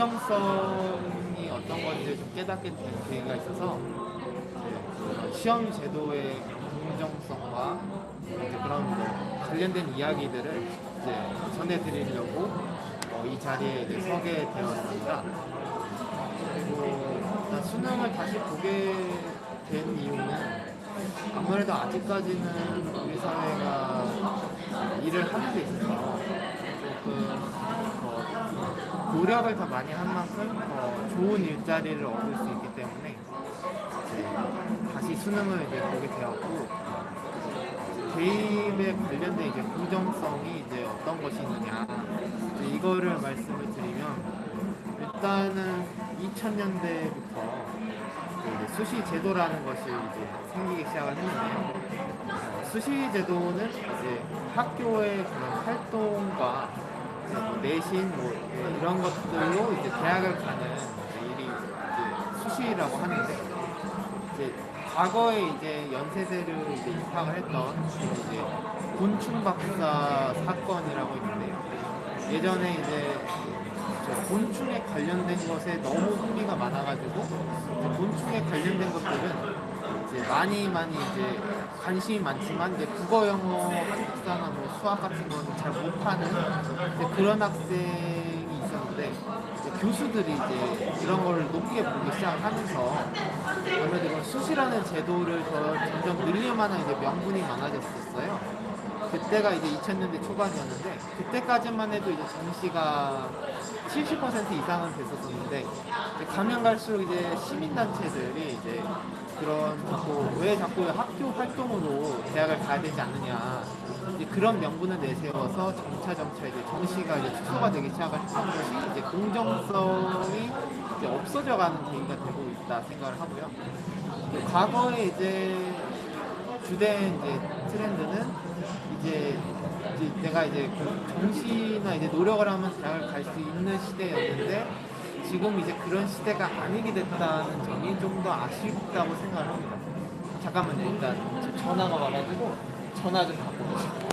공정성이 어떤 건지 좀 깨닫게 된 계기가 있어서 시험 제도의 공정성과 그런 뭐 관련된 이야기들을 이제 전해드리려고 어, 이 자리에 이제 서게 되었습니다. 그리고 수능을 다시 보게 된 이유는 아무래도 아직까지는 우리 사회가 일을 하는 데 있어서 조금 더 노력을 더 많이 한 만큼 더 좋은 일자리를 얻을 수 있기 때문에 이제 다시 수능을 이제 보게 되었고 개입에 관련된 이제 공정성이 이제 어떤 것이 있느냐 이제 이거를 말씀을 드리면 일단은 2000년대부터 수시 제도라는 것이 이제 생기기 시작을 했는데요. 어, 수시 제도는 이제 학교의 그런 활동과 내신 뭐 이런 것들로 이제 대학을 가는 일이 이제 수시라고 하는데 이제 과거에 이제 연세대를 이제 입학을 했던 이제 곤충 박사 사건이라고 있는데요. 예전에 이제 저 곤충에 관련된 것에 너무 흥미가 많아가지고 곤충에 관련된 것들은 많이 많이 이제 관심이 많지만 이제 국어, 영어, 한국사나 뭐 수학 같은 거는 잘 못하는 그런 학생이 있었는데 이제 교수들이 이제 이런 걸 높게 보기 시작을 하면서 아무래도 수시라는 제도를 더 점점 늘려만한 이제 명분이 많아졌었어요. 그때가 이제 2000년대 초반이었는데 그때까지만 해도 이제 정시가 70% 이상은 됐었었는데 가면 갈수록 이제 시민단체들이 이제 그런 자꾸 왜 자꾸 학교 활동으로 대학을 가야 되지 않느냐 이제 그런 명분을 내세워서 점차 점차 이제 정시가 이제 축소가 되기 시작을 한 것이 이제 공정성이 이제 없어져가는 계기가 되고 있다 생각을 하고요. 과거에 이제 주된 이제 트렌드는 이제, 이제 내가 이제 그 정신이나 이제 노력을 하면서 잘갈수 있는 시대였는데 지금 이제 그런 시대가 아니게 됐다는 점이 좀 더 아쉽다고 생각을 합니다. 잠깐만요. 일단 전화가 와가지고 전화 좀 받고 계십니다.